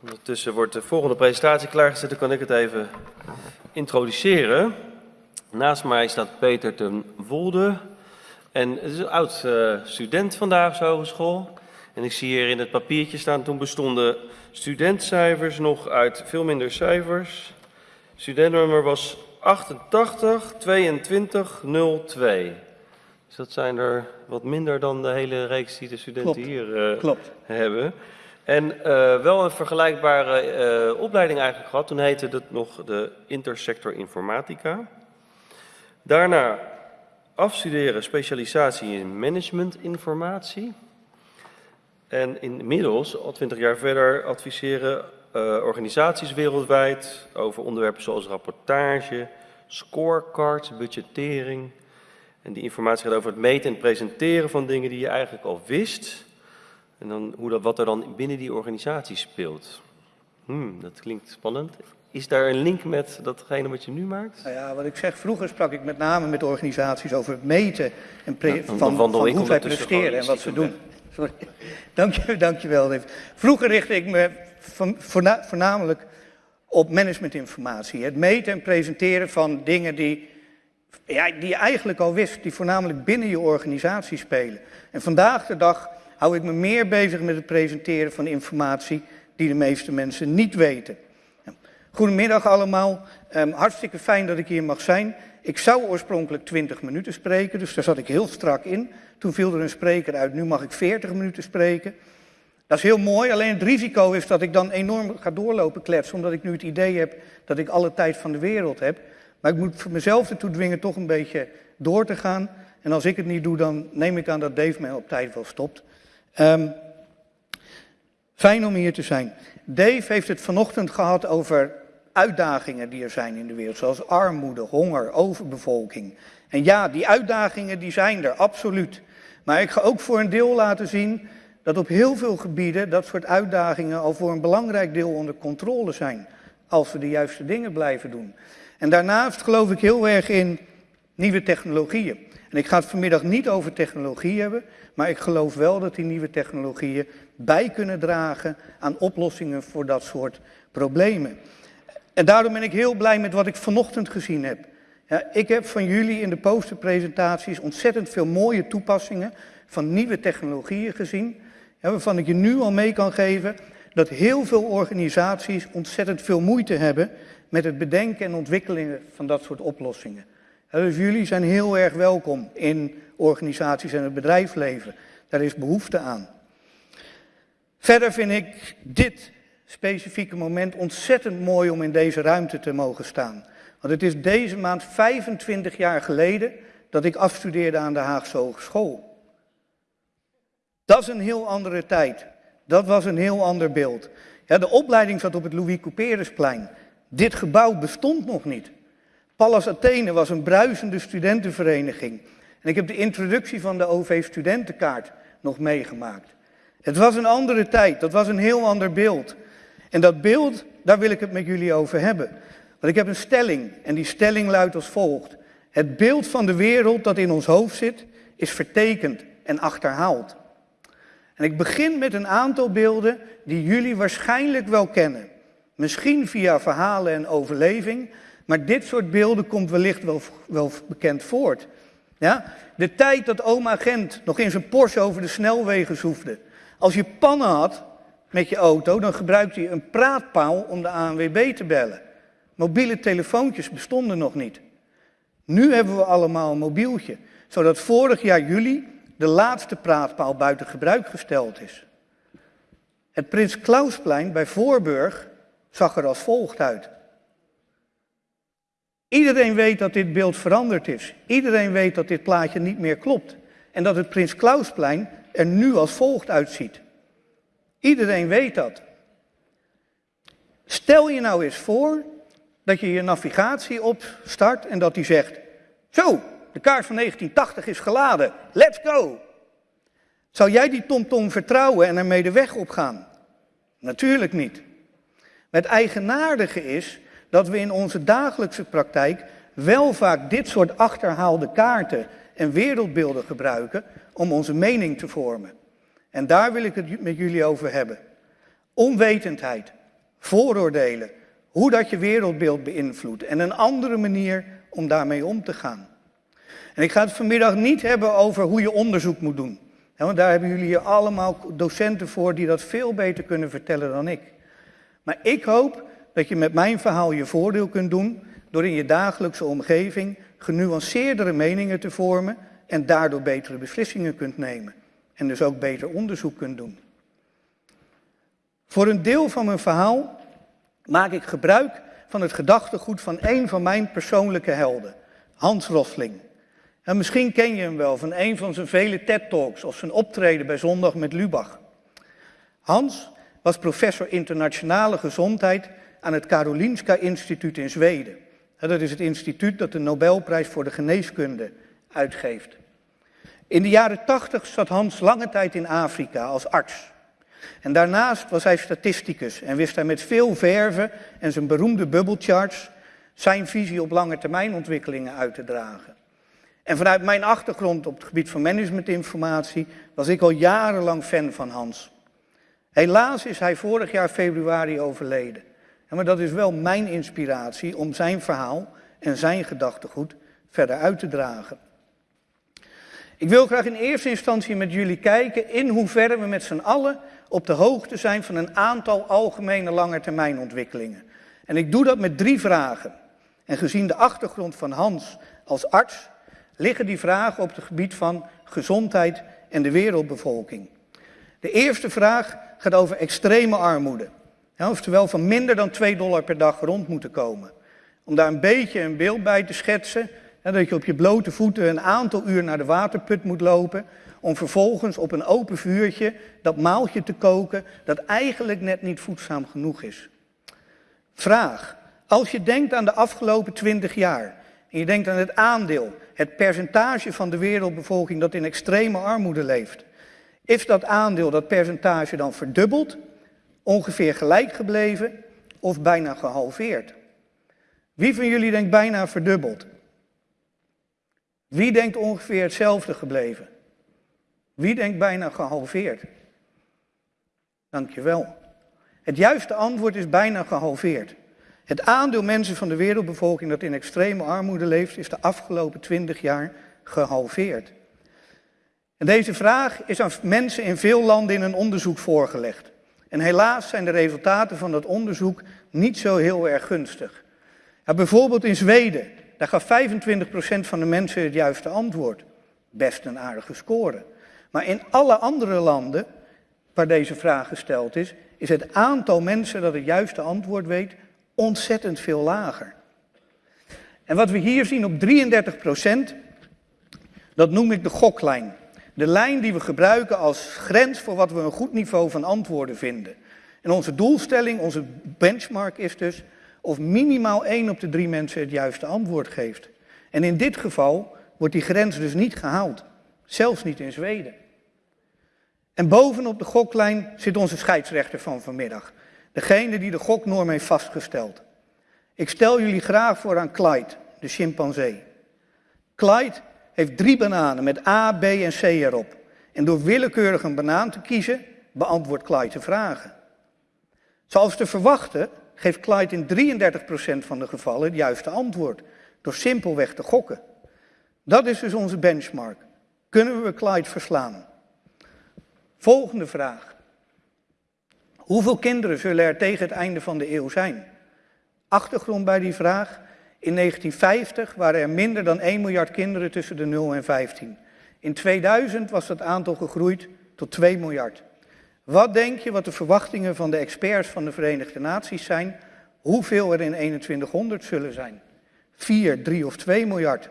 Ondertussen wordt de volgende presentatie klaargezet, dan kan ik het even introduceren. Naast mij staat Peter ten Wolde. En het is een oud uh, student vandaag op de hogeschool. En ik zie hier in het papiertje staan, toen bestonden studentcijfers nog uit veel minder cijfers. Studentnummer was 88 22 02. Dus dat zijn er wat minder dan de hele reeks die de studenten Klopt. hier uh, Klopt. hebben. En uh, wel een vergelijkbare uh, opleiding eigenlijk gehad. Toen heette het nog de Intersector Informatica. Daarna afstuderen specialisatie in managementinformatie. En inmiddels, al twintig jaar verder, adviseren uh, organisaties wereldwijd over onderwerpen zoals rapportage, scorecards, budgettering. En die informatie gaat over het meten en presenteren van dingen die je eigenlijk al wist. En dan hoe dat, wat er dan binnen die organisatie speelt. Hmm, dat klinkt spannend. Is daar een link met datgene wat je nu maakt? Nou ja, wat ik zeg, vroeger sprak ik met name met organisaties over het meten en Ja, van, van hoe zij ondertussen presteren en wat ze doen. Sorry. Dank je, dank je wel. Vroeger richtte ik me voornamelijk op managementinformatie. Het meten en presenteren van dingen die, ja, die je eigenlijk al wist, die voornamelijk binnen je organisatie spelen. En vandaag de dag hou ik me meer bezig met het presenteren van informatie die de meeste mensen niet weten. Goedemiddag allemaal. Um, hartstikke fijn dat ik hier mag zijn. Ik zou oorspronkelijk 20 minuten spreken, dus daar zat ik heel strak in. Toen viel er een spreker uit, nu mag ik 40 minuten spreken. Dat is heel mooi, alleen het risico is dat ik dan enorm ga doorlopen kletsen, omdat ik nu het idee heb dat ik alle tijd van de wereld heb. Maar ik moet voor mezelf ertoe dwingen toch een beetje door te gaan. En als ik het niet doe, dan neem ik aan dat Dave mij op tijd wel stopt. Um, fijn om hier te zijn. Dave heeft het vanochtend gehad over uitdagingen die er zijn in de wereld, zoals armoede, honger, overbevolking. En ja, die uitdagingen die zijn er, absoluut. Maar ik ga ook voor een deel laten zien dat op heel veel gebieden dat soort uitdagingen al voor een belangrijk deel onder controle zijn, als we de juiste dingen blijven doen. En daarnaast geloof ik heel erg in nieuwe technologieën. En ik ga het vanmiddag niet over technologie hebben, maar ik geloof wel dat die nieuwe technologieën bij kunnen dragen aan oplossingen voor dat soort problemen. En daarom ben ik heel blij met wat ik vanochtend gezien heb. Ja, ik heb van jullie in de posterpresentaties ontzettend veel mooie toepassingen van nieuwe technologieën gezien, ja, waarvan ik je nu al mee kan geven dat heel veel organisaties ontzettend veel moeite hebben met het bedenken en ontwikkelen van dat soort oplossingen. Dus jullie zijn heel erg welkom in organisaties en het bedrijfsleven. Daar is behoefte aan. Verder vind ik dit specifieke moment ontzettend mooi om in deze ruimte te mogen staan. Want het is deze maand 25 jaar geleden dat ik afstudeerde aan de Haagse Hogeschool. Dat is een heel andere tijd. Dat was een heel ander beeld. Ja, de opleiding zat op het Louis Couperusplein. Dit gebouw bestond nog niet. Pallas Athene was een bruisende studentenvereniging. En ik heb de introduccie van de OV-studentenkaart nog meegemaakt. Het was een andere tijd, dat was een heel ander beeld. En dat beeld, daar wil ik het met jullie over hebben. Want ik heb een stelling en die stelling luidt als volgt. Het beeld van de wereld dat in ons hoofd zit, is vertekend en achterhaald. En ik begin met een aantal beelden die jullie waarschijnlijk wel kennen. Misschien via verhalen en overleving, maar dit soort beelden komt wellicht wel, wel bekend voort. Ja? De tijd dat oma Gent nog in zijn Porsche over de snelwegen zoefde. Als je pannen had met je auto, dan gebruikte je een praatpaal om de ANWB te bellen. Mobiele telefoontjes bestonden nog niet. Nu hebben we allemaal een mobieltje, zodat vorig jaar juli de laatste praatpaal buiten gebruik gesteld is. Het Prins Klausplein bij Voorburg zag er als volgt uit. Iedereen weet dat dit beeld veranderd is. Iedereen weet dat dit plaatje niet meer klopt. En dat het Prins Klausplein er nu als volgt uitziet. Iedereen weet dat. Stel je nou eens voor dat je je navigatie opstart en dat die zegt: Zo, de kaart van 1980 is geladen, let's go. Zou jij die TomTom vertrouwen en ermee de weg opgaan? Natuurlijk niet. Het eigenaardige is dat we in onze dagelijkse praktijk wel vaak dit soort achterhaalde kaarten en wereldbeelden gebruiken om onze mening te vormen. En daar wil ik het met jullie over hebben. Onwetendheid, vooroordelen, hoe dat je wereldbeeld beïnvloedt en een andere manier om daarmee om te gaan. En ik ga het vanmiddag niet hebben over hoe je onderzoek moet doen. Want daar hebben jullie hier allemaal docenten voor die dat veel beter kunnen vertellen dan ik. Maar ik hoop dat je met mijn verhaal je voordeel kunt doen door in je dagelijkse omgeving genuanceerdere meningen te vormen en daardoor betere beslissingen kunt nemen. En dus ook beter onderzoek kunt doen. Voor een deel van mijn verhaal maak ik gebruik van het gedachtegoed van een van mijn persoonlijke helden, Hans Rosling. En misschien ken je hem wel van een van zijn vele TED-talks of zijn optreden bij Zondag met Lubach. Hans was professor internationale gezondheid aan het Karolinska Instituut in Zweden. Dat is het instituut dat de Nobelprijs voor de geneeskunde uitgeeft. In de jaren tachtig zat Hans lange tijd in Afrika als arts. En daarnaast was hij statisticus en wist hij met veel verven en zijn beroemde bubblecharts zijn visie op lange termijn ontwikkelingen uit te dragen. En vanuit mijn achtergrond op het gebied van managementinformatie was ik al jarenlang fan van Hans. Helaas is hij vorig jaar februari overleden. Maar dat is wel mijn inspiratie om zijn verhaal en zijn gedachtegoed verder uit te dragen. Ik wil graag in eerste instantie met jullie kijken in hoeverre we met z'n allen op de hoogte zijn van een aantal algemene langetermijnontwikkelingen. En ik doe dat met drie vragen. En gezien de achtergrond van Hans als arts, liggen die vragen op het gebied van gezondheid en de wereldbevolking. De eerste vraag gaat over extreme armoede. Ja, oftewel van minder dan 2 dollar per dag rond moeten komen. Om daar een beetje een beeld bij te schetsen, dat je op je blote voeten een aantal uur naar de waterput moet lopen, om vervolgens op een open vuurtje dat maaltje te koken dat eigenlijk net niet voedzaam genoeg is. Vraag, als je denkt aan de afgelopen 20 jaar en je denkt aan het aandeel, het percentage van de wereldbevolking dat in extreme armoede leeft, is dat aandeel, dat percentage dan verdubbeld, ongeveer gelijk gebleven of bijna gehalveerd? Wie van jullie denkt bijna verdubbeld? Wie denkt ongeveer hetzelfde gebleven? Wie denkt bijna gehalveerd? Dankjewel. Het juiste antwoord is bijna gehalveerd. Het aandeel mensen van de wereldbevolking dat in extreme armoede leeft, is de afgelopen twintig jaar gehalveerd. En deze vraag is aan mensen in veel landen in een onderzoek voorgelegd. En helaas zijn de resultaten van dat onderzoek niet zo heel erg gunstig. Ja, bijvoorbeeld in Zweden, daar gaf 25% van de mensen het juiste antwoord. Best een aardige score. Maar in alle andere landen waar deze vraag gesteld is, is het aantal mensen dat het juiste antwoord weet ontzettend veel lager. En wat we hier zien op 33%, dat noem ik de goklijn. De lijn die we gebruiken als grens voor wat we een goed niveau van antwoorden vinden. En onze doelstelling, onze benchmark is dus of minimaal één op de drie mensen het juiste antwoord geeft. En in dit geval wordt die grens dus niet gehaald. Zelfs niet in Zweden. En bovenop de goklijn zit onze scheidsrechter van vanmiddag. Degene die de goknorm heeft vastgesteld. Ik stel jullie graag voor aan Clyde, de chimpansee. Clyde heeft drie bananen met A, B en C erop. En door willekeurig een banaan te kiezen, beantwoordt Clyde de vragen. Zoals te verwachten, geeft Clyde in 33% van de gevallen het juiste antwoord. Door simpelweg te gokken. Dat is dus onze benchmark. Kunnen we Clyde verslaan? Volgende vraag. Hoeveel kinderen zullen er tegen het einde van de eeuw zijn? Achtergrond bij die vraag. In 1950 waren er minder dan 1 miljard kinderen tussen de 0 en 15. In 2000 was dat aantal gegroeid tot 2 miljard. Wat denk je wat de verwachtingen van de experts van de Verenigde Naties zijn? Hoeveel er in 2100 zullen zijn? 4, 3 of 2 miljard?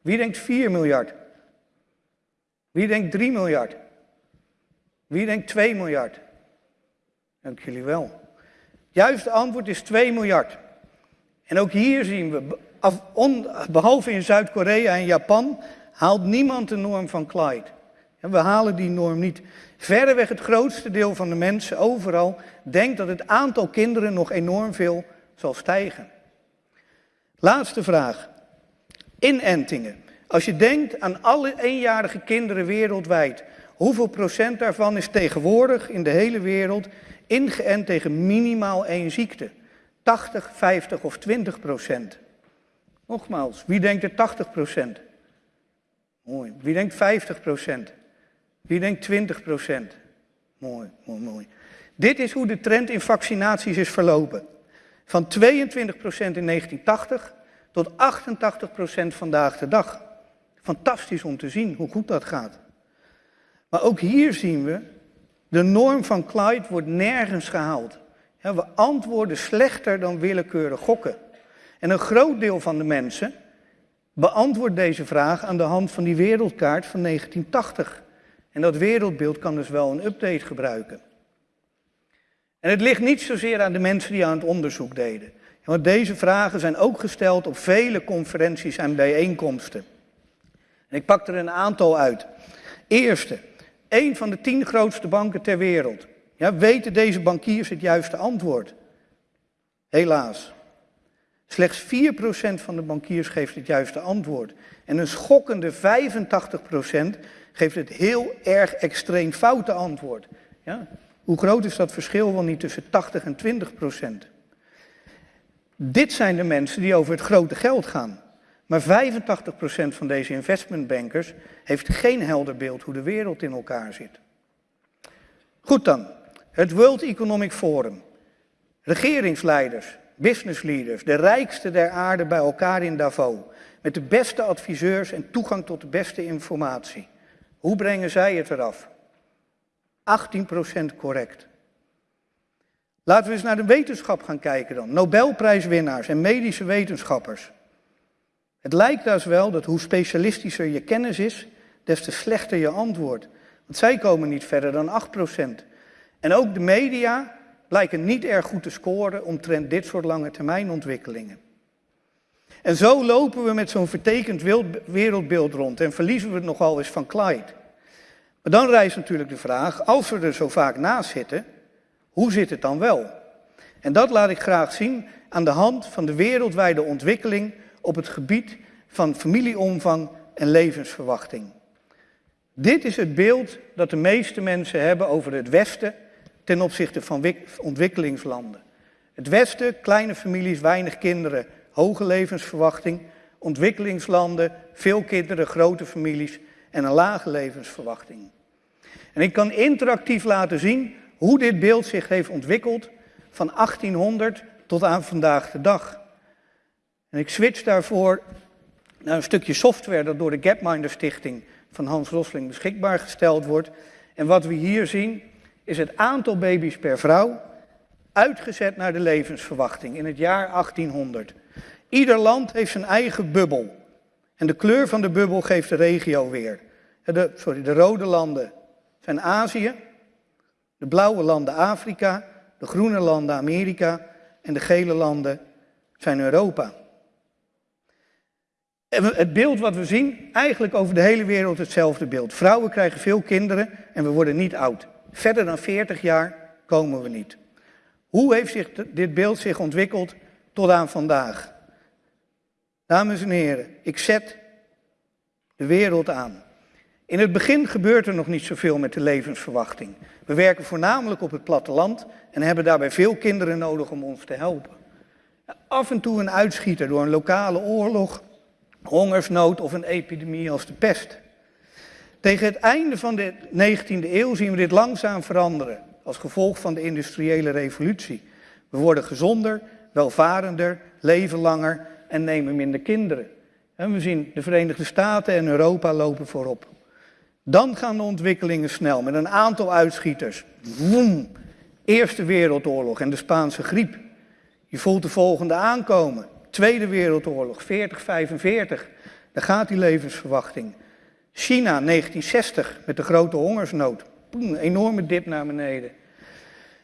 Wie denkt 4 miljard? Wie denkt 3 miljard? Wie denkt 2 miljard? Dank jullie wel. Het juiste antwoord is 2 miljard. En ook hier zien we, behalve in Zuid-Korea en Japan, haalt niemand de norm van Clyde. En we halen die norm niet. Verreweg het grootste deel van de mensen overal denkt dat het aantal kinderen nog enorm veel zal stijgen. Laatste vraag. Inentingen. Als je denkt aan alle eenjarige kinderen wereldwijd, Hoeveel procent daarvan is tegenwoordig in de hele wereld ingeënt tegen minimaal één ziekte? 80, 50 of 20 procent? Nogmaals, wie denkt er 80 procent? Mooi. Wie denkt 50 procent? Wie denkt 20 procent? Mooi, mooi, mooi. Dit is hoe de trend in vaccinaties is verlopen. Van 22 procent in 1980 tot 88 procent vandaag de dag. Fantastisch om te zien hoe goed dat gaat. Maar ook hier zien we, de norm van Clyde wordt nergens gehaald. We antwoorden slechter dan willekeurig gokken. En een groot deel van de mensen beantwoordt deze vraag aan de hand van die wereldkaart van 1980. En dat wereldbeeld kan dus wel een update gebruiken. En het ligt niet zozeer aan de mensen die aan het onderzoek deden. Want deze vragen zijn ook gesteld op vele conferenties en bijeenkomsten. En ik pak er een aantal uit. Eerste, een van de tien grootste banken ter wereld. Ja, weten deze bankiers het juiste antwoord? Helaas. Slechts 4% van de bankiers geeft het juiste antwoord. En een schokkende 85% geeft het heel erg extreem foute antwoord. Ja? Hoe groot is dat verschil wel niet tussen 80 en 20%? Dit zijn de mensen die over het grote geld gaan. Maar 85% van deze investmentbankers heeft geen helder beeld hoe de wereld in elkaar zit. Goed dan, het World Economic Forum. Regeringsleiders, businessleaders, de rijkste der aarde bij elkaar in Davos. Met de beste adviseurs en toegang tot de beste informatie. Hoe brengen zij het eraf? 18% correct. Laten we eens naar de wetenschap gaan kijken dan. Nobelprijswinnaars en medische wetenschappers. Het lijkt dus wel dat hoe specialistischer je kennis is, des te slechter je antwoord. Want zij komen niet verder dan 8%. En ook de media lijken niet erg goed te scoren omtrent dit soort lange termijnontwikkelingen. En zo lopen we met zo'n vertekend wereldbeeld rond en verliezen we het nogal eens van Clyde. Maar dan rijst natuurlijk de vraag, als we er zo vaak naast zitten, hoe zit het dan wel? En dat laat ik graag zien aan de hand van de wereldwijde ontwikkeling op het gebied van familieomvang en levensverwachting. Dit is het beeld dat de meeste mensen hebben over het Westen ten opzichte van ontwikkelingslanden. Het Westen, kleine families, weinig kinderen, hoge levensverwachting. Ontwikkelingslanden, veel kinderen, grote families en een lage levensverwachting. En ik kan interactief laten zien hoe dit beeld zich heeft ontwikkeld van 1800 tot aan vandaag de dag. En ik switch daarvoor naar een stukje software dat door de Gapminder Stichting van Hans Rosling beschikbaar gesteld wordt. En wat we hier zien is het aantal baby's per vrouw uitgezet naar de levensverwachting in het jaar 1800. Ieder land heeft zijn eigen bubbel. En de kleur van de bubbel geeft de regio weer. De, sorry, de rode landen zijn Azië, de blauwe landen Afrika, de groene landen Amerika en de gele landen zijn Europa. Het beeld wat we zien, eigenlijk over de hele wereld hetzelfde beeld. Vrouwen krijgen veel kinderen en we worden niet oud. Verder dan 40 jaar komen we niet. Hoe heeft zich dit beeld zich ontwikkeld tot aan vandaag? Dames en heren, ik zet de wereld aan. In het begin gebeurt er nog niet zoveel met de levensverwachting. We werken voornamelijk op het platteland en hebben daarbij veel kinderen nodig om ons te helpen. Af en toe een uitschieter door een lokale oorlog, hongersnood of een epidemie als de pest. Tegen het einde van de 19e eeuw zien we dit langzaam veranderen als gevolg van de industriële revolutie. We worden gezonder, welvarender, leven langer en nemen minder kinderen. En we zien de Verenigde Staten en Europa lopen voorop. Dan gaan de ontwikkelingen snel met een aantal uitschieters. Woem, Eerste Wereldoorlog en de Spaanse griep. Je voelt de volgende aankomen. Tweede Wereldoorlog, 40, 45. Daar gaat die levensverwachting. China, 1960, met de grote hongersnood. Een enorme dip naar beneden.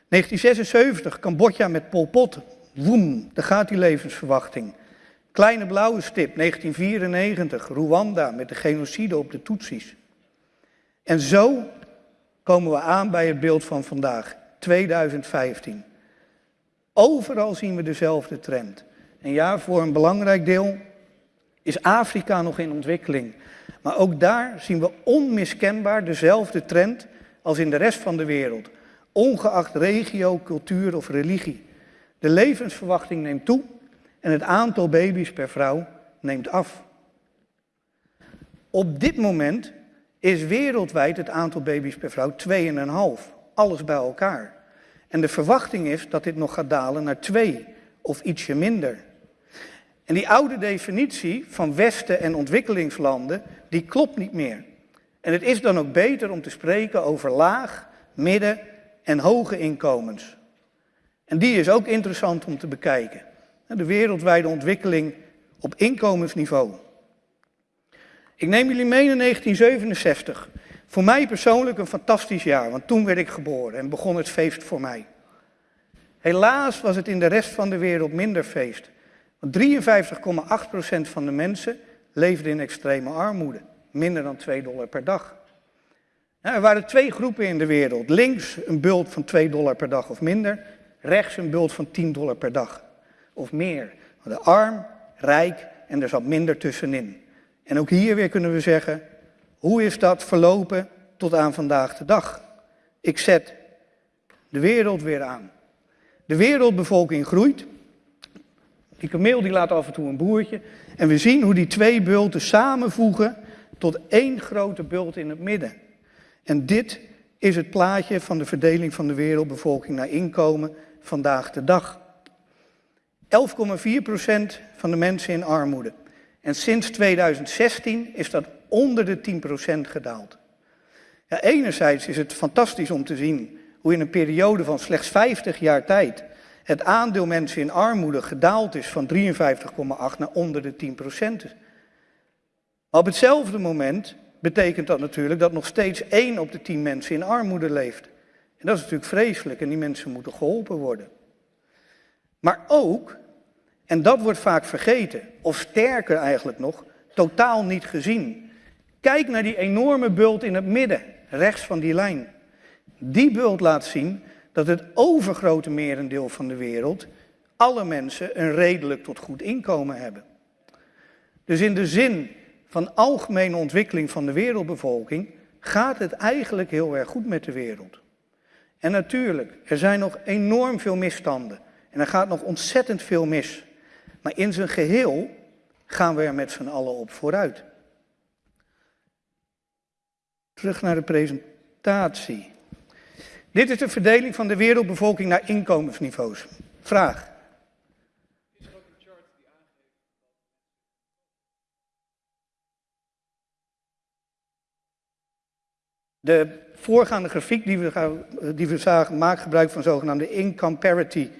1976, Cambodja met Pol Pot. Woem, daar gaat die levensverwachting. Kleine blauwe stip, 1994, Rwanda met de genocide op de Tutsis. En zo komen we aan bij het beeld van vandaag, 2015. Overal zien we dezelfde trend. En ja, voor een belangrijk deel is Afrika nog in ontwikkeling. Maar ook daar zien we onmiskenbaar dezelfde trend als in de rest van de wereld. Ongeacht regio, cultuur of religie. De levensverwachting neemt toe en het aantal baby's per vrouw neemt af. Op dit moment is wereldwijd het aantal baby's per vrouw 2,5. Alles bij elkaar. En de verwachting is dat dit nog gaat dalen naar 2 of ietsje minder. En die oude definitie van Westen en ontwikkelingslanden, die klopt niet meer. En het is dan ook beter om te spreken over laag, midden en hoge inkomens. En die is ook interessant om te bekijken. De wereldwijde ontwikkeling op inkomensniveau. Ik neem jullie mee in 1967. Voor mij persoonlijk een fantastisch jaar, want toen werd ik geboren en begon het feest voor mij. Helaas was het in de rest van de wereld minder feest. Want 53,8% van de mensen leefde in extreme armoede. Minder dan 2 dollar per dag. er waren twee groepen in de wereld. Links een bult van 2 dollar per dag of minder. Rechts een bult van 10 dollar per dag of meer. De arm, rijk en er zat minder tussenin. En ook hier weer kunnen we zeggen, hoe is dat verlopen tot aan vandaag de dag? Ik zet de wereld weer aan. De wereldbevolking groeit. Die kameel die laat af en toe een boertje. En we zien hoe die twee bulten samenvoegen tot één grote bult in het midden. En dit is het plaatje van de verdeling van de wereldbevolking naar inkomen vandaag de dag. 11,4% van de mensen in armoede. En sinds 2016 is dat onder de 10% gedaald. Ja, enerzijds is het fantastisch om te zien hoe in een periode van slechts 50 jaar tijd het aandeel mensen in armoede gedaald is van 53,8 naar onder de 10 procent. Op hetzelfde moment betekent dat natuurlijk dat nog steeds 1 op de 10 mensen in armoede leeft. En dat is natuurlijk vreselijk en die mensen moeten geholpen worden. Maar ook, en dat wordt vaak vergeten, of sterker eigenlijk nog, totaal niet gezien. Kijk naar die enorme bult in het midden, rechts van die lijn. Die bult laat zien dat het overgrote merendeel van de wereld, alle mensen, een redelijk tot goed inkomen hebben. Dus in de zin van algemene ontwikkeling van de wereldbevolking gaat het eigenlijk heel erg goed met de wereld. En natuurlijk, er zijn nog enorm veel misstanden. En er gaat nog ontzettend veel mis. Maar in zijn geheel gaan we er met z'n allen op vooruit. Terug naar de presentatie. Dit is de verdeling van de wereldbevolking naar inkomensniveaus. Vraag. De voorgaande grafiek die we, die zagen maakt gebruik van zogenaamde income parity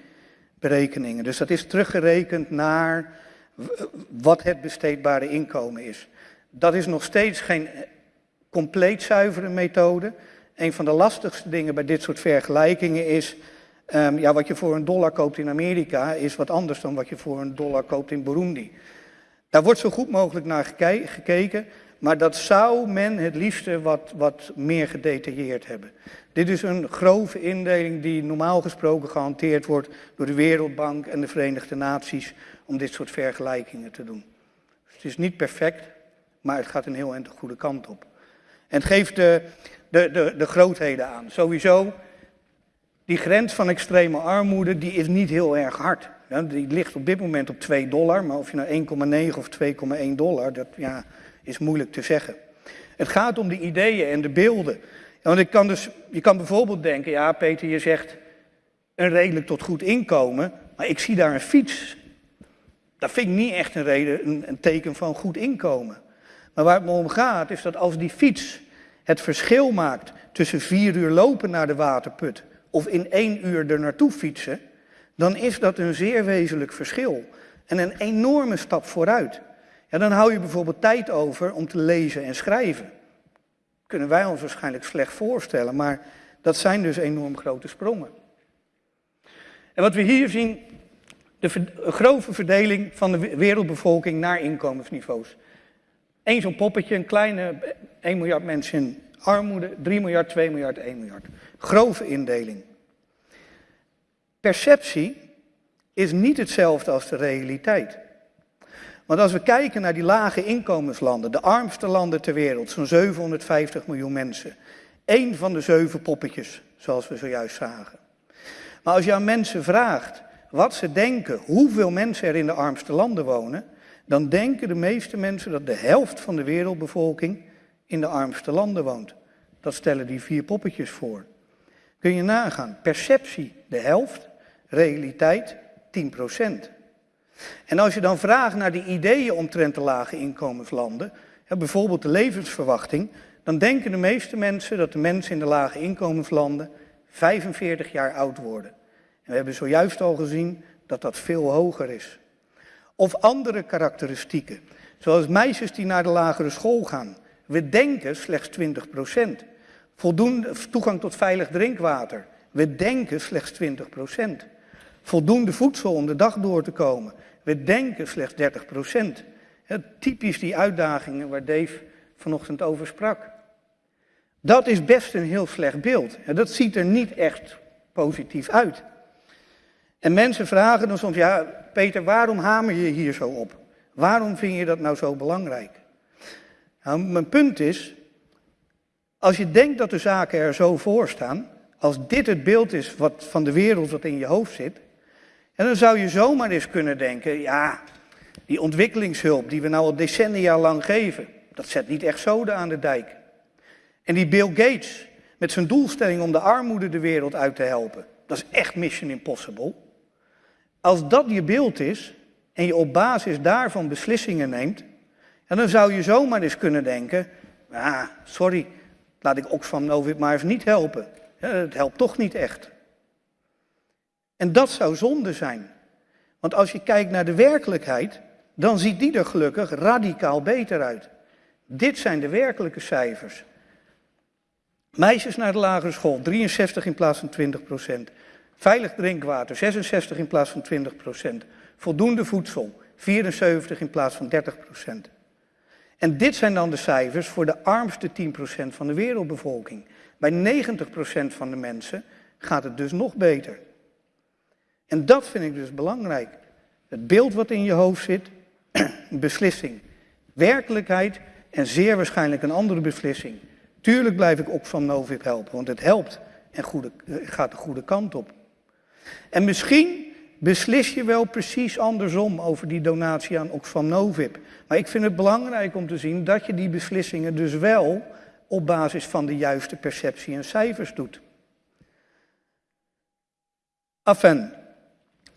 berekeningen. Dus dat is teruggerekend naar wat het besteedbare inkomen is. Dat is nog steeds geen compleet zuivere methode. Een van de lastigste dingen bij dit soort vergelijkingen is, um, ja, wat je voor een dollar koopt in Amerika is wat anders dan wat je voor een dollar koopt in Burundi. Daar wordt zo goed mogelijk naar gekeken, maar dat zou men het liefste wat, wat meer gedetailleerd hebben. Dit is een grove indeling die normaal gesproken gehanteerd wordt door de Wereldbank en de Verenigde Naties om dit soort vergelijkingen te doen. Het is niet perfect, maar het gaat een heel eind de goede kant op. En het geeft de, de, de, de grootheden aan. Sowieso, die grens van extreme armoede die is niet heel erg hard. die ligt op dit moment op 2 dollar, maar of je nou 1,9 of 2,1 dollar, dat ja, is moeilijk te zeggen. Het gaat om de ideeën en de beelden. want ik kan dus, je kan bijvoorbeeld denken, ja Peter, je zegt een redelijk tot goed inkomen, maar ik zie daar een fiets. Dat vind ik niet echt een, reden, een, een teken van goed inkomen. Maar waar het me om gaat, is dat als die fiets het verschil maakt tussen vier uur lopen naar de waterput of in één uur er naartoe fietsen, dan is dat een zeer wezenlijk verschil. En een enorme stap vooruit. Ja, dan hou je bijvoorbeeld tijd over om te lezen en schrijven. Kunnen wij ons waarschijnlijk slecht voorstellen, maar dat zijn dus enorm grote sprongen. En wat we hier zien, de grove verdeling van de wereldbevolking naar inkomensniveaus. Eén zo'n poppetje, een kleine 1 miljard mensen in armoede, 3 miljard, 2 miljard, 1 miljard. Grove indeling. Perceptie is niet hetzelfde als de realiteit. Want als we kijken naar die lage inkomenslanden, de armste landen ter wereld, zo'n 750 miljoen mensen. Eén van de zeven poppetjes, zoals we zojuist zagen. Maar als je aan mensen vraagt wat ze denken, hoeveel mensen er in de armste landen wonen, dan denken de meeste mensen dat de helft van de wereldbevolking in de armste landen woont. Dat stellen die vier poppetjes voor. Kun je nagaan, perceptie de helft, realiteit 10 procent. En als je dan vraagt naar de ideeën omtrent de lage inkomenslanden, bijvoorbeeld de levensverwachting, dan denken de meeste mensen dat de mensen in de lage inkomenslanden 45 jaar oud worden. En we hebben zojuist al gezien dat dat veel hoger is. Of andere karakteristieken, zoals meisjes die naar de lagere school gaan. We denken slechts 20 procent. Voldoende toegang tot veilig drinkwater. We denken slechts 20 procent. Voldoende voedsel om de dag door te komen. We denken slechts 30 procent. Typisch die uitdagingen waar Dave vanochtend over sprak. Dat is best een heel slecht beeld. Dat ziet er niet echt positief uit. En mensen vragen dan soms, ja Peter, waarom hamer je hier zo op? Waarom vind je dat nou zo belangrijk? Nou, mijn punt is, als je denkt dat de zaken er zo voor staan, als dit het beeld is wat, van de wereld wat in je hoofd zit, en dan zou je zomaar eens kunnen denken, ja, die ontwikkelingshulp die we nou al decennia lang geven, dat zet niet echt zoden aan de dijk. En die Bill Gates met zijn doelstelling om de armoede de wereld uit te helpen, dat is echt mission impossible. Als dat je beeld is en je op basis daarvan beslissingen neemt, en dan zou je zomaar eens kunnen denken, ah, sorry, laat ik Oxfam Novib maar eens niet helpen. Het helpt toch niet echt. En dat zou zonde zijn. Want als je kijkt naar de werkelijkheid, dan ziet die er gelukkig radicaal beter uit. Dit zijn de werkelijke cijfers. Meisjes naar de lagere school, 63 in plaats van 20 procent. Veilig drinkwater, 66 in plaats van 20 procent. Voldoende voedsel, 74 in plaats van 30 procent. En dit zijn dan de cijfers voor de armste 10 procent van de wereldbevolking. Bij 90 procent van de mensen gaat het dus nog beter. En dat vind ik dus belangrijk. Het beeld wat in je hoofd zit, beslissing. Werkelijkheid en zeer waarschijnlijk een andere beslissing. Tuurlijk blijf ik ook van Novib helpen, want het helpt en goede, eh, gaat de goede kant op. En misschien beslis je wel precies andersom over die donatie aan Oxfam Novib. Maar ik vind het belangrijk om te zien dat je die beslissingen dus wel op basis van de juiste perceptie en cijfers doet. Afen,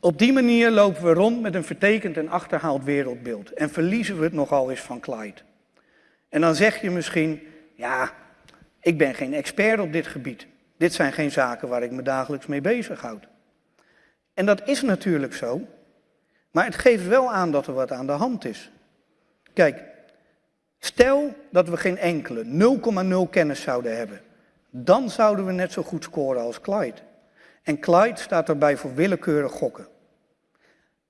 op die manier lopen we rond met een vertekend en achterhaald wereldbeeld en verliezen we het nogal eens van Clyde. En dan zeg je misschien, ja, ik ben geen expert op dit gebied. Dit zijn geen zaken waar ik me dagelijks mee bezighoud. En dat is natuurlijk zo, maar het geeft wel aan dat er wat aan de hand is. Kijk, stel dat we geen enkele 0,0 kennis zouden hebben, dan zouden we net zo goed scoren als Clyde. En Clyde staat erbij voor willekeurig gokken.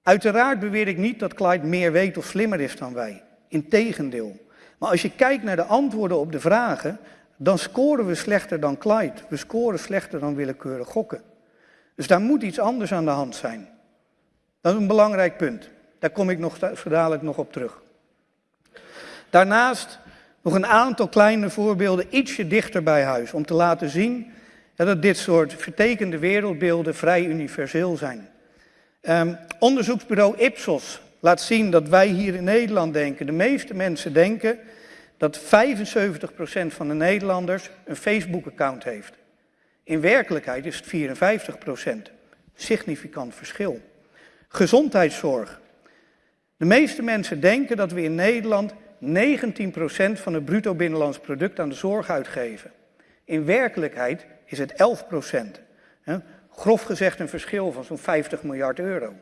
Uiteraard beweer ik niet dat Clyde meer weet of slimmer is dan wij. Integendeel. Maar als je kijkt naar de antwoorden op de vragen, dan scoren we slechter dan Clyde. We scoren slechter dan willekeurig gokken. Dus daar moet iets anders aan de hand zijn. Dat is een belangrijk punt. Daar kom ik nog zo dadelijk nog op terug. Daarnaast nog een aantal kleine voorbeelden ietsje dichter bij huis. Om te laten zien dat dit soort vertekende wereldbeelden vrij universeel zijn. Um, onderzoeksbureau Ipsos laat zien dat wij hier in Nederland denken. De meeste mensen denken dat 75% van de Nederlanders een Facebook-account heeft. In werkelijkheid is het 54%. Significant verschil. Gezondheidszorg. De meeste mensen denken dat we in Nederland 19% van het bruto binnenlands product aan de zorg uitgeven. In werkelijkheid is het 11%. Grof gezegd een verschil van zo'n 50 miljard euro.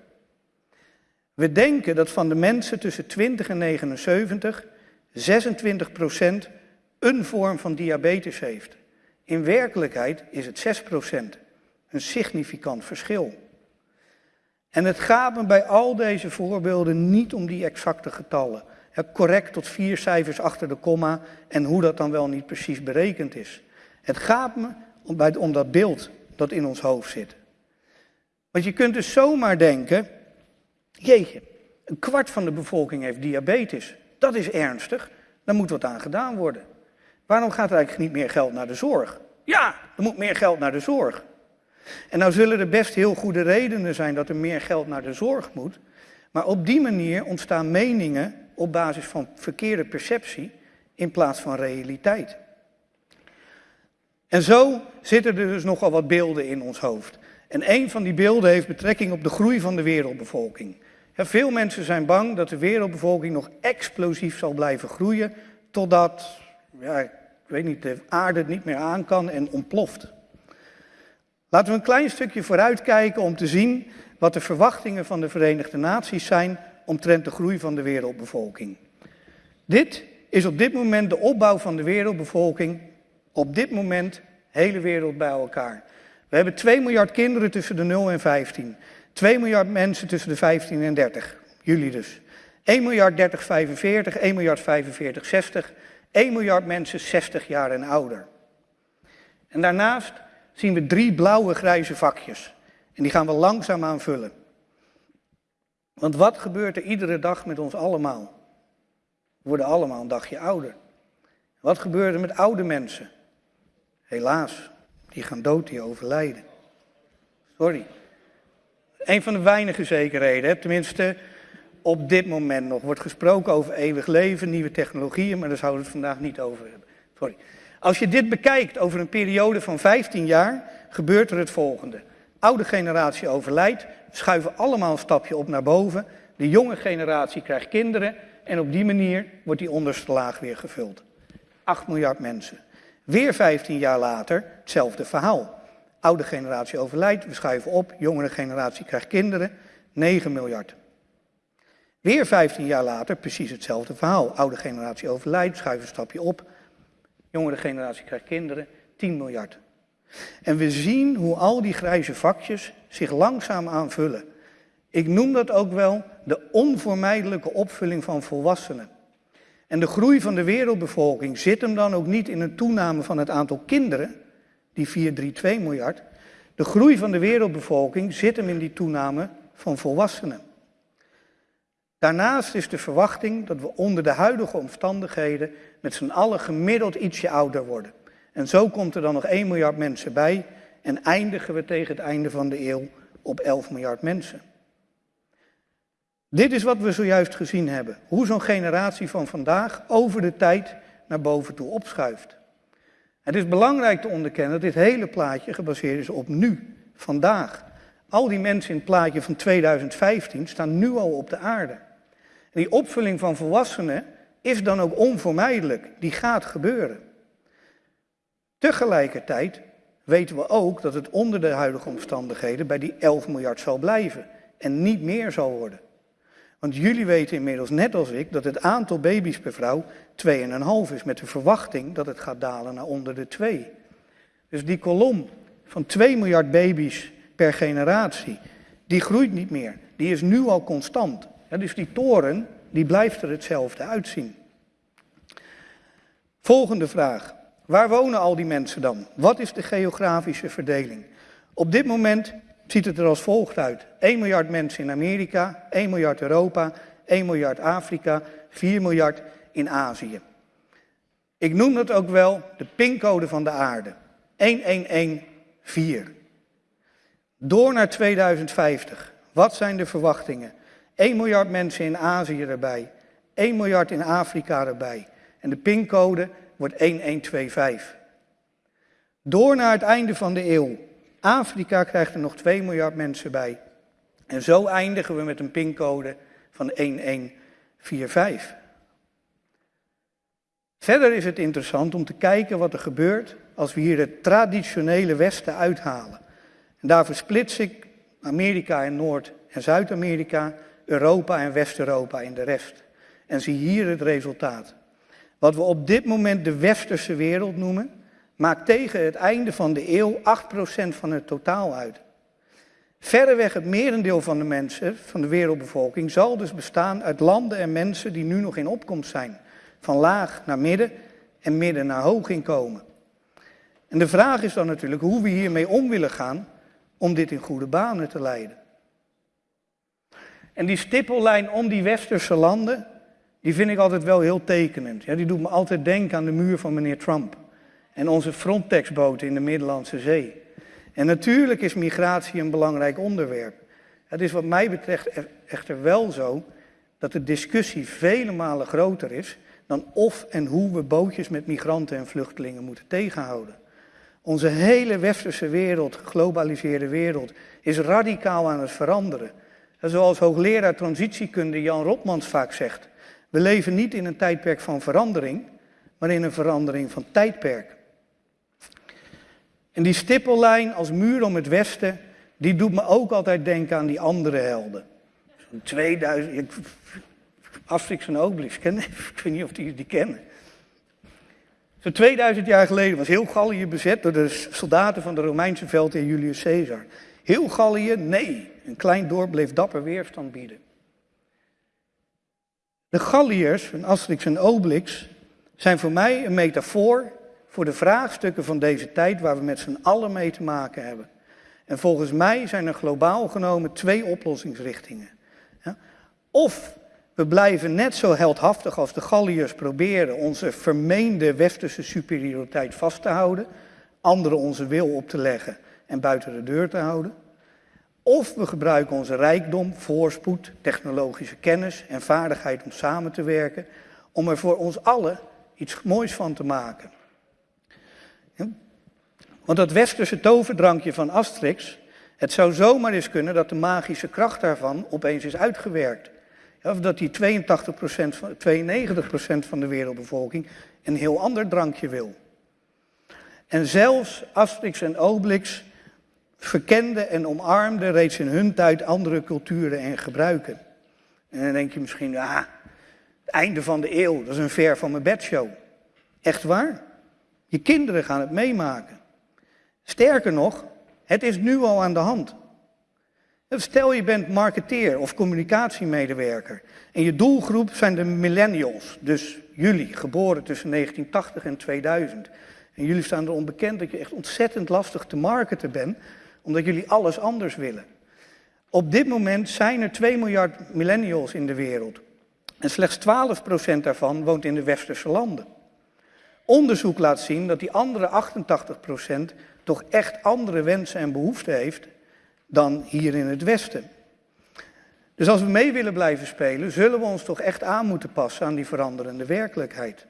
We denken dat van de mensen tussen 20 en 79 26% een vorm van diabetes heeft. In werkelijkheid is het 6%. Een significant verschil. En het gaat me bij al deze voorbeelden niet om die exacte getallen. Correct tot vier cijfers achter de komma en hoe dat dan wel niet precies berekend is. Het gaat me om, dat beeld dat in ons hoofd zit. Want je kunt dus zomaar denken, jeetje, Een kwart van de bevolking heeft diabetes. Dat is ernstig. Daar moet wat aan gedaan worden. Waarom gaat er eigenlijk niet meer geld naar de zorg? Ja, er moet meer geld naar de zorg. En nou zullen er best heel goede redenen zijn dat er meer geld naar de zorg moet. Maar op die manier ontstaan meningen op basis van verkeerde perceptie in plaats van realiteit. En zo zitten er dus nogal wat beelden in ons hoofd. En een van die beelden heeft betrekking op de groei van de wereldbevolking. veel mensen zijn bang dat de wereldbevolking nog explosief zal blijven groeien totdat, ja, ik weet niet, de aarde niet meer aan kan en ontploft. Laten we een klein stukje vooruitkijken om te zien wat de verwachtingen van de Verenigde Naties zijn omtrent de groei van de wereldbevolking. Dit is op dit moment de opbouw van de wereldbevolking, op dit moment hele wereld bij elkaar. We hebben 2 miljard kinderen tussen de 0 en 15. 2 miljard mensen tussen de 15 en 30. Jullie dus. 1 miljard 30, 45, 1 miljard 45, 60. 1 miljard mensen 60 jaar en ouder. En daarnaast zien we drie blauwe grijze vakjes. En die gaan we langzaam aanvullen. Want wat gebeurt er iedere dag met ons allemaal? We worden allemaal een dagje ouder. Wat gebeurt er met oude mensen? Helaas, die gaan dood, die overlijden. Sorry. Een van de weinige zekerheden, tenminste op dit moment nog, wordt gesproken over eeuwig leven, nieuwe technologieën, maar daar zouden we het vandaag niet over hebben. Sorry. Als je dit bekijkt over een periode van 15 jaar, gebeurt er het volgende. Oude generatie overlijdt, schuiven allemaal een stapje op naar boven. De jonge generatie krijgt kinderen en op die manier wordt die onderste laag weer gevuld. 8 miljard mensen. Weer 15 jaar later hetzelfde verhaal. Oude generatie overlijdt, we schuiven op, jongere generatie krijgt kinderen, 9 miljard. Weer 15 jaar later precies hetzelfde verhaal. Oude generatie overlijdt, schuiven een stapje op, jongere generatie krijgt kinderen, 10 miljard. En we zien hoe al die grijze vakjes zich langzaam aanvullen. Ik noem dat ook wel de onvermijdelijke opvulling van volwassenen. En de groei van de wereldbevolking zit hem dan ook niet in een toename van het aantal kinderen, die 432 miljard. De groei van de wereldbevolking zit hem in die toename van volwassenen. Daarnaast is de verwachting dat we onder de huidige omstandigheden met z'n allen gemiddeld ietsje ouder worden. En zo komt er dan nog 1 miljard mensen bij en eindigen we tegen het einde van de eeuw op 11 miljard mensen. Dit is wat we zojuist gezien hebben. Hoe zo'n generatie van vandaag over de tijd naar boven toe opschuift. Het is belangrijk te onderkennen dat dit hele plaatje gebaseerd is op nu, vandaag. Al die mensen in het plaatje van 2015 staan nu al op de aarde. Die opvulling van volwassenen is dan ook onvermijdelijk. Die gaat gebeuren. Tegelijkertijd weten we ook dat het onder de huidige omstandigheden bij die 11 miljard zal blijven en niet meer zal worden. Want jullie weten inmiddels, net als ik, dat het aantal baby's per vrouw 2,5 is, met de verwachting dat het gaat dalen naar onder de 2. Dus die kolom van 2 miljard baby's per generatie, die groeit niet meer. Die is nu al constant. Dus die toren, die blijft er hetzelfde uitzien. Volgende vraag. Waar wonen al die mensen dan? Wat is de geografische verdeling? Op dit moment ziet het er als volgt uit. 1 miljard mensen in Amerika, 1 miljard Europa, 1 miljard Afrika, 4 miljard in Azië. Ik noem dat ook wel de pincode van de aarde. 1114. Door naar 2050. Wat zijn de verwachtingen? 1 miljard mensen in Azië erbij, 1 miljard in Afrika erbij. En de pincode wordt 1125. Door naar het einde van de eeuw. Afrika krijgt er nog 2 miljard mensen bij. En zo eindigen we met een pincode van 1145. Verder is het interessant om te kijken wat er gebeurt als we hier het traditionele Westen uithalen. En daarvoor splits ik Amerika in Noord- en Zuid-Amerika, Europa en West-Europa in de rest. En zie hier het resultaat. Wat we op dit moment de westerse wereld noemen, maakt tegen het einde van de eeuw 8% van het totaal uit. Verreweg het merendeel van de mensen, van de wereldbevolking, zal dus bestaan uit landen en mensen die nu nog in opkomst zijn. Van laag naar midden en midden naar hoog inkomen. En de vraag is dan natuurlijk hoe we hiermee om willen gaan om dit in goede banen te leiden. En die stippellijn om die westerse landen, die vind ik altijd wel heel tekenend. Ja, die doet me altijd denken aan de muur van meneer Trump. En onze Frontex-boten in de Middellandse Zee. En natuurlijk is migratie een belangrijk onderwerp. Het is wat mij betreft echter wel zo dat de discussie vele malen groter is dan of en hoe we bootjes met migranten en vluchtelingen moeten tegenhouden. Onze hele westerse wereld, geglobaliseerde wereld, is radicaal aan het veranderen. En zoals hoogleraar transitiekunde Jan Rotmans vaak zegt, we leven niet in een tijdperk van verandering, maar in een verandering van tijdperk. En die stippellijn als muur om het westen, die doet me ook altijd denken aan die andere helden. Zo'n 2000, Asterix en Obelix, ik weet niet of die die kennen. Zo'n 2000 jaar geleden was heel Gallië bezet door de soldaten van de Romeinse veldheer Julius Caesar. Heel Gallië, nee. Een klein dorp bleef dapper weerstand bieden. De Galliërs van Asterix en Obelix zijn voor mij een metafoor voor de vraagstukken van deze tijd waar we met z'n allen mee te maken hebben. En volgens mij zijn er globaal genomen twee oplossingsrichtingen. Of we blijven net zo heldhaftig als de Galliërs proberen onze vermeende westerse superioriteit vast te houden, anderen onze wil op te leggen en buiten de deur te houden. Of we gebruiken onze rijkdom, voorspoed, technologische kennis en vaardigheid om samen te werken, om er voor ons allen iets moois van te maken. Want dat westerse toverdrankje van Asterix, het zou zomaar eens kunnen dat de magische kracht daarvan opeens is uitgewerkt. Of dat die 82%, 92% van de wereldbevolking een heel ander drankje wil. En zelfs Asterix en Obelix verkenden en omarmden reeds in hun tijd andere culturen en gebruiken. En dan denk je misschien, ah, het einde van de eeuw, dat is een ver van mijn bedshow. Echt waar? Je kinderen gaan het meemaken. Sterker nog, het is nu al aan de hand. Stel je bent marketeer of communicatiemedewerker en je doelgroep zijn de millennials, dus jullie, geboren tussen 1980 en 2000. En jullie staan er onbekend dat je echt ontzettend lastig te marketen bent, omdat jullie alles anders willen. Op dit moment zijn er 2 miljard millennials in de wereld. En slechts 12% daarvan woont in de westerse landen. Onderzoek laat zien dat die andere 88% toch echt andere wensen en behoeften heeft dan hier in het Westen. Dus als we mee willen blijven spelen, zullen we ons toch echt aan moeten passen aan die veranderende werkelijkheid.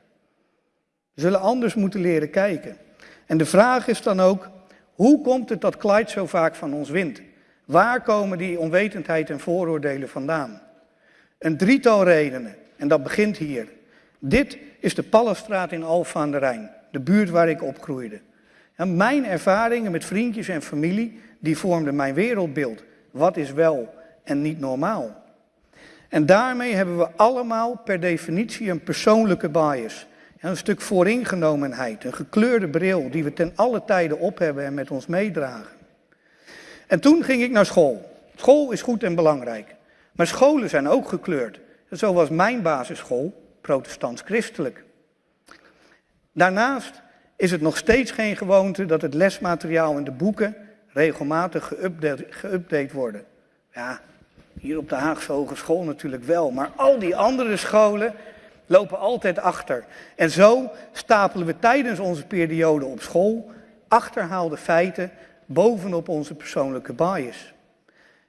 We zullen anders moeten leren kijken. En de vraag is dan ook, hoe komt het dat Clyde zo vaak van ons wint? Waar komen die onwetendheid en vooroordelen vandaan? Een drietal redenen, en dat begint hier. Dit is de Pallenstraat in Alphen aan de Rijn, de buurt waar ik opgroeide. En mijn ervaringen met vriendjes en familie, die vormden mijn wereldbeeld. Wat is wel en niet normaal? En daarmee hebben we allemaal per definitie een persoonlijke bias. Een stuk vooringenomenheid, een gekleurde bril die we ten alle tijde op hebben en met ons meedragen. En toen ging ik naar school. School is goed en belangrijk. Maar scholen zijn ook gekleurd. Zo was mijn basisschool protestants-christelijk. Daarnaast is het nog steeds geen gewoonte dat het lesmateriaal in de boeken regelmatig geüpdate, worden. Ja, hier op de Haagse Hogeschool natuurlijk wel, maar al die andere scholen lopen altijd achter. En zo stapelen we tijdens onze periode op school achterhaalde feiten bovenop onze persoonlijke bias.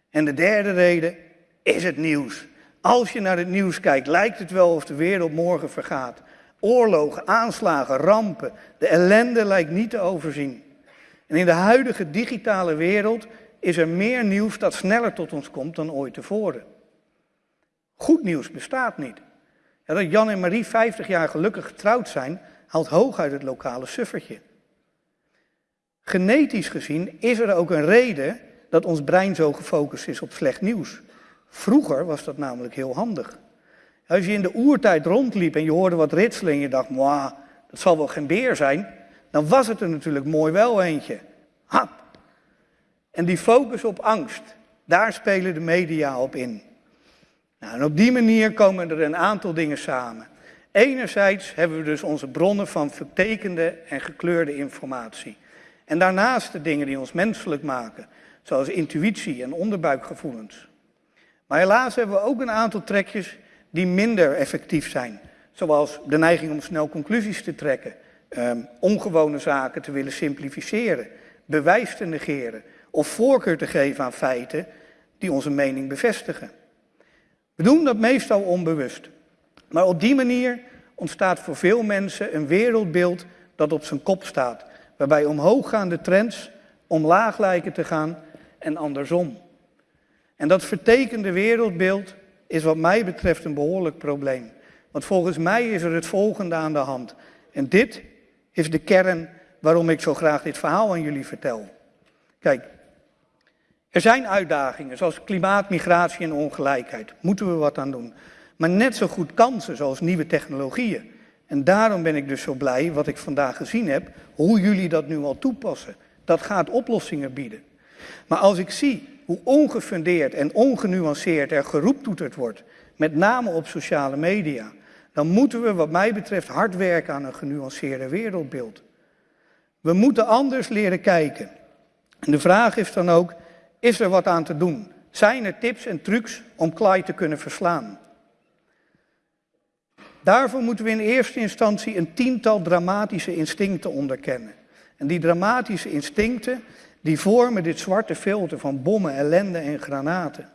En de derde reden is het nieuws. Als je naar het nieuws kijkt, lijkt het wel of de wereld morgen vergaat. Oorlogen, aanslagen, rampen. De ellende lijkt niet te overzien. En in de huidige digitale wereld is er meer nieuws dat sneller tot ons komt dan ooit tevoren. Goed nieuws bestaat niet. Dat Jan en Marie 50 jaar gelukkig getrouwd zijn, haalt hooguit het lokale suffertje. Genetisch gezien is er ook een reden dat ons brein zo gefocust is op slecht nieuws. Vroeger was dat namelijk heel handig. Als je in de oertijd rondliep en je hoorde wat ritselen en je dacht, mwah, dat zal wel geen beer zijn, dan was het er natuurlijk mooi wel eentje. Hap. En die focus op angst, daar spelen de media op in. Nou, en op die manier komen er een aantal dingen samen. Enerzijds hebben we dus onze bronnen van vertekende en gekleurde informatie. En daarnaast de dingen die ons menselijk maken, zoals intuïtie en onderbuikgevoelens. Maar helaas hebben we ook een aantal trekjes die minder effectief zijn. Zoals de neiging om snel conclusies te trekken, um, ongewone zaken te willen simplificeren, bewijs te negeren of voorkeur te geven aan feiten die onze mening bevestigen. We doen dat meestal onbewust. Maar op die manier ontstaat voor veel mensen een wereldbeeld dat op zijn kop staat, waarbij omhooggaande trends omlaag lijken te gaan en andersom. En dat vertekende wereldbeeld is wat mij betreft een behoorlijk probleem. Want volgens mij is er het volgende aan de hand. En dit is de kern waarom ik zo graag dit verhaal aan jullie vertel. Kijk, er zijn uitdagingen zoals klimaat, migratie en ongelijkheid. Moeten we wat aan doen. Maar net zo goed kansen zoals nieuwe technologieën. En daarom ben ik dus zo blij wat ik vandaag gezien heb, hoe jullie dat nu al toepassen. Dat gaat oplossingen bieden. Maar als ik zie hoe ongefundeerd en ongenuanceerd er geroeptoeterd wordt, met name op sociale media, dan moeten we wat mij betreft hard werken aan een genuanceerder wereldbeeld. We moeten anders leren kijken. En de vraag is dan ook, is er wat aan te doen? Zijn er tips en trucs om Clyde te kunnen verslaan? Daarvoor moeten we in eerste instantie een tiental dramatische instincten onderkennen. En die dramatische instincten, die vormen dit zwarte filter van bommen, ellende en granaten.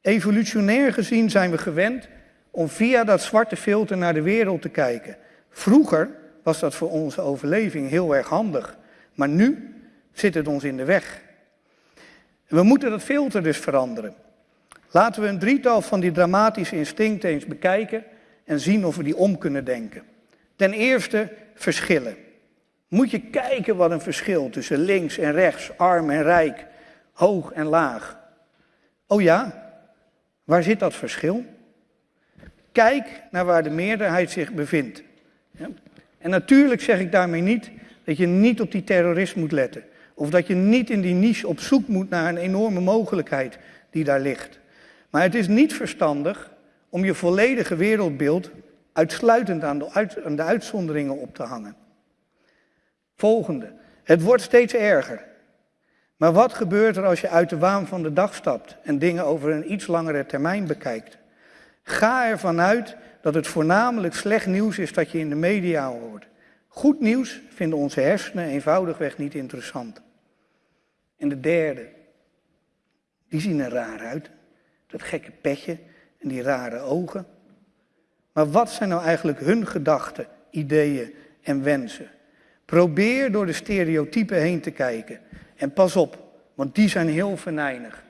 Evolutionair gezien zijn we gewend om via dat zwarte filter naar de wereld te kijken. Vroeger was dat voor onze overleving heel erg handig, maar nu zit het ons in de weg. We moeten dat filter dus veranderen. Laten we een drietal van die dramatische instincten eens bekijken en zien of we die om kunnen denken. Ten eerste verschillen. Moet je kijken wat een verschil tussen links en rechts, arm en rijk, hoog en laag. Oh ja, waar zit dat verschil? Kijk naar waar de meerderheid zich bevindt. En natuurlijk zeg ik daarmee niet dat je niet op die terrorist moet letten. Of dat je niet in die niche op zoek moet naar een enorme mogelijkheid die daar ligt. Maar het is niet verstandig om je volledige wereldbeeld uitsluitend aan de, aan de uitzonderingen op te hangen. Volgende. Het wordt steeds erger. Maar wat gebeurt er als je uit de waan van de dag stapt en dingen over een iets langere termijn bekijkt? Ga ervan uit dat het voornamelijk slecht nieuws is dat je in de media hoort. Goed nieuws vinden onze hersenen eenvoudigweg niet interessant. En de derde, die zien er raar uit. Dat gekke petje en die rare ogen. Maar wat zijn nou eigenlijk hun gedachten, ideeën en wensen? Probeer door de stereotypen heen te kijken. En pas op, want die zijn heel venijnig.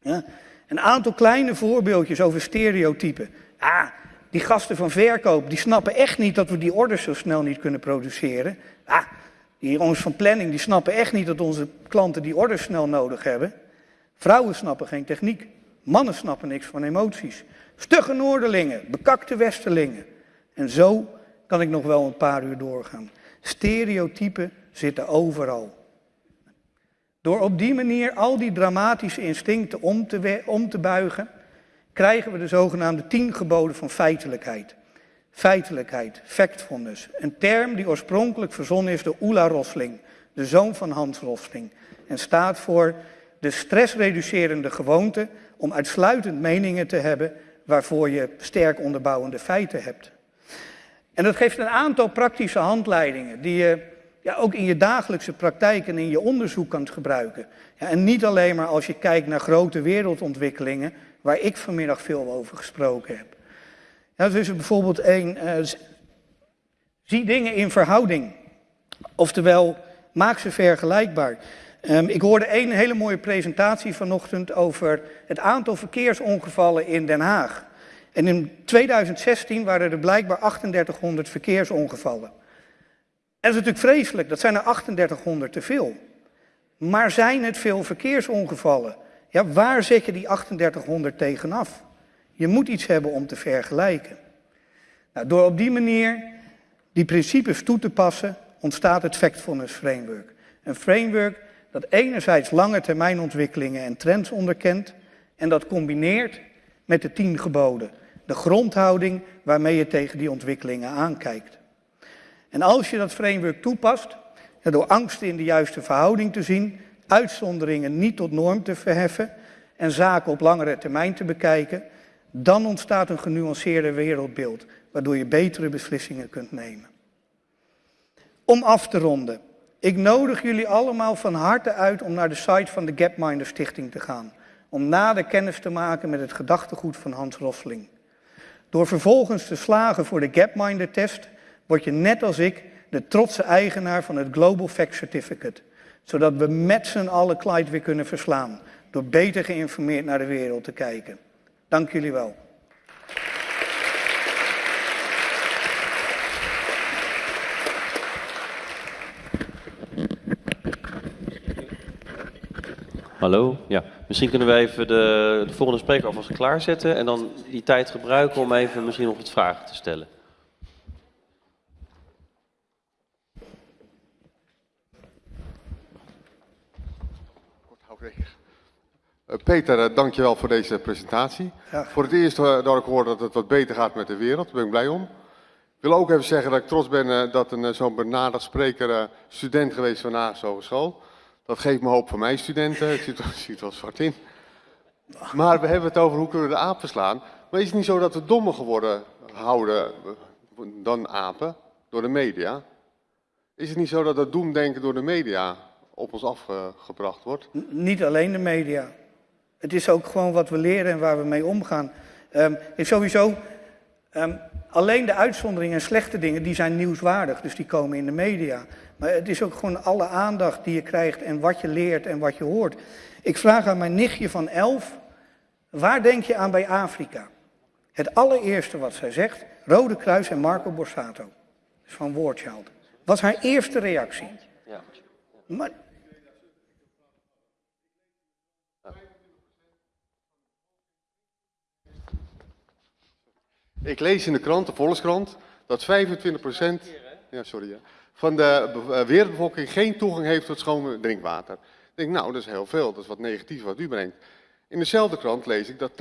Ja? Een aantal kleine voorbeeldjes over stereotypen. Ah, die gasten van verkoop, die snappen echt niet dat we die orders zo snel niet kunnen produceren. Ah, die jongens van planning, die snappen echt niet dat onze klanten die orders snel nodig hebben. Vrouwen snappen geen techniek. Mannen snappen niks van emoties. Stugge Noorderlingen, bekakte Westerlingen. En zo kan ik nog wel een paar uur doorgaan. Stereotypen zitten overal. Door op die manier al die dramatische instincten om te, om te buigen, krijgen we de zogenaamde tien geboden van feitelijkheid. Feitelijkheid, factfulness, een term die oorspronkelijk verzonnen is door Oela Rosling, de zoon van Hans Rosling, en staat voor de stressreducerende gewoonte om uitsluitend meningen te hebben waarvoor je sterk onderbouwende feiten hebt. En dat geeft een aantal praktische handleidingen die je ja, ook in je dagelijkse praktijk en in je onderzoek kan gebruiken. Ja, en niet alleen maar als je kijkt naar grote wereldontwikkelingen, waar ik vanmiddag veel over gesproken heb. Ja, dus bijvoorbeeld één, uh, zie dingen in verhouding. Oftewel, maak ze vergelijkbaar. Um, ik hoorde één hele mooie presentatie vanochtend over het aantal verkeersongevallen in Den Haag. En in 2016 waren er blijkbaar 3800 verkeersongevallen. En dat is natuurlijk vreselijk, dat zijn er 3800 te veel. Maar zijn het veel verkeersongevallen? Ja, waar zet je die 3800 tegenaf? Je moet iets hebben om te vergelijken. Nou, door op die manier die principes toe te passen, ontstaat het Factfulness Framework. Een framework dat enerzijds lange termijnontwikkelingen en trends onderkent en dat combineert met de tien geboden. De grondhouding waarmee je tegen die ontwikkelingen aankijkt. En als je dat framework toepast, door angsten in de juiste verhouding te zien, uitzonderingen niet tot norm te verheffen en zaken op langere termijn te bekijken, dan ontstaat een genuanceerder wereldbeeld, waardoor je betere beslissingen kunt nemen. Om af te ronden. Ik nodig jullie allemaal van harte uit om naar de site van de Gapminder Stichting te gaan. Om nader kennis te maken met het gedachtegoed van Hans Rosling. Door vervolgens te slagen voor de Gapminder test, word je net als ik de trotse eigenaar van het Global Fact Certificate. Zodat we met z'n allen Clyde weer kunnen verslaan. Door beter geïnformeerd naar de wereld te kijken. Dank jullie wel. Hallo, ja. Misschien kunnen we even de, de volgende spreker alvast klaarzetten en dan die tijd gebruiken om even misschien nog wat vragen te stellen. Uh, Peter, uh, dankjewel voor deze presentatie. Ja. Voor het eerst uh, dat ik hoor dat het wat beter gaat met de wereld, daar ben ik blij om. Ik wil ook even zeggen dat ik trots ben dat een zo'n benaderd spreker student geweest van Haagse Hogeschool. Dat geeft me hoop voor mijn studenten, het ziet, het ziet wel zwart in. Maar we hebben het over hoe kunnen we de apen verslaan. Maar is het niet zo dat we dommer geworden houden dan apen door de media? Is het niet zo dat dat doemdenken door de media op ons afgebracht wordt? N niet alleen de media. Het is ook gewoon wat we leren en waar we mee omgaan. Um, is sowieso, um, alleen de uitzonderingen en slechte dingen, die zijn nieuwswaardig. Dus die komen in de media. Maar het is ook gewoon alle aandacht die je krijgt en wat je leert en wat je hoort. Ik vraag aan mijn nichtje van elf, waar denk je aan bij Afrika? Het allereerste wat zij zegt, Rode Kruis en Marco Borsato. Dus van Wordchild. Was haar eerste reactie. Ja. Maar Ik lees in de krant, de Volkskrant, dat 25% ja, sorry, ja, van de wereldbevolking geen toegang heeft tot schoon drinkwater. Ik denk, nou, dat is heel veel, dat is wat negatief wat u brengt. In dezelfde krant lees ik dat 80%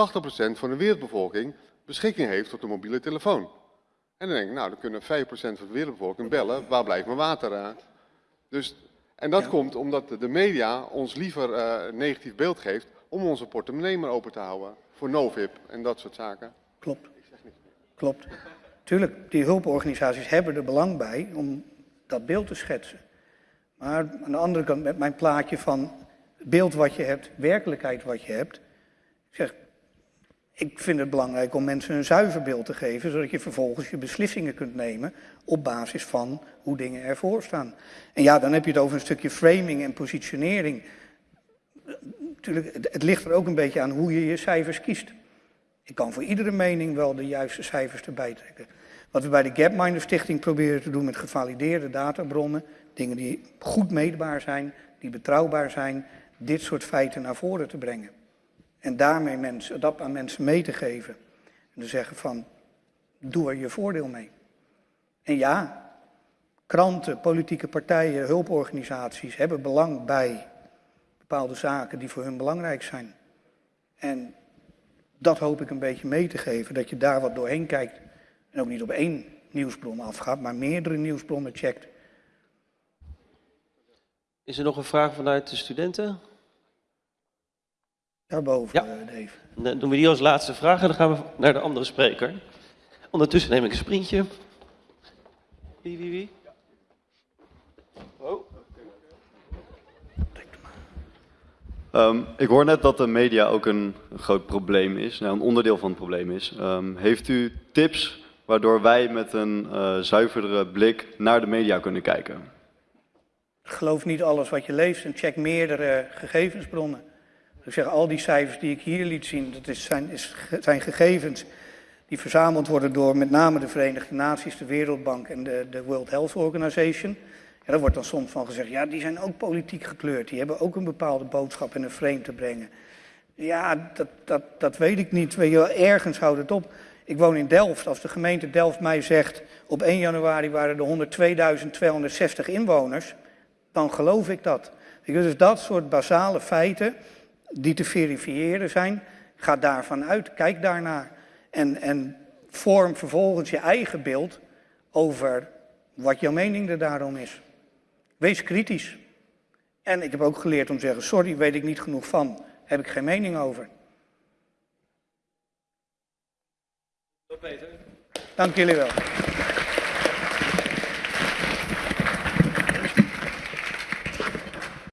van de wereldbevolking beschikking heeft tot een mobiele telefoon. En dan denk ik, nou, dan kunnen 5% van de wereldbevolking bellen, waar blijft mijn water aan? Dus, en dat Ja. komt omdat de media ons liever eh, een negatief beeld geeft om onze portemonnee maar open te houden. Voor Novib en dat soort zaken. Klopt. Klopt. Tuurlijk, die hulporganisaties hebben er belang bij om dat beeld te schetsen. Maar aan de andere kant, met mijn plaatje van beeld wat je hebt, werkelijkheid wat je hebt. Ik zeg, ik vind het belangrijk om mensen een zuiver beeld te geven, zodat je vervolgens je beslissingen kunt nemen op basis van hoe dingen ervoor staan. En ja, dan heb je het over een stukje framing en positionering. Natuurlijk, het ligt er ook een beetje aan hoe je je cijfers kiest. Ik kan voor iedere mening wel de juiste cijfers erbij trekken. Wat we bij de Gapminder Stichting proberen te doen met gevalideerde databronnen, dingen die goed meetbaar zijn, die betrouwbaar zijn, dit soort feiten naar voren te brengen. En daarmee mensen, dat aan mensen mee te geven. En te zeggen van, doe er je voordeel mee. En ja, kranten, politieke partijen, hulporganisaties hebben belang bij bepaalde zaken die voor hun belangrijk zijn. En dat hoop ik een beetje mee te geven, dat je daar wat doorheen kijkt. En ook niet op één nieuwsbron afgaat, maar meerdere nieuwsbronnen checkt. Is er nog een vraag vanuit de studenten? Daarboven, Ja. eh, Dave. Dan doen we die als laatste vraag en dan gaan we naar de andere spreker. Ondertussen neem ik een sprintje. Wie, wie, wie? Ehm, ik hoor net dat de media ook een groot probleem is, nou, een onderdeel van het probleem is. Ehm, heeft u tips waardoor wij met een eh, zuiverdere blik naar de media kunnen kijken? Geloof niet alles wat je leest en check meerdere gegevensbronnen. Ik zeg, al die cijfers die ik hier liet zien, dat is, zijn, is, zijn gegevens die verzameld worden door met name de Verenigde Naties, de Wereldbank en de, de World Health Organization. Daar wordt dan soms van gezegd, ja, die zijn ook politiek gekleurd. Die hebben ook een bepaalde boodschap in een frame te brengen. Ja, dat, dat, dat weet ik niet. Weet ergens houdt het op. Ik woon in Delft. Als de gemeente Delft mij zegt, op 1 januari waren er 102.260 inwoners, dan geloof ik dat. Dus dat soort basale feiten die te verifiëren zijn, ga daarvan uit, kijk daarnaar. En, en vorm vervolgens je eigen beeld over wat jouw mening er daarom is. Wees kritisch. En ik heb ook geleerd om te zeggen, sorry, weet ik niet genoeg van. Heb ik geen mening over. Tot Peter, Dank jullie wel.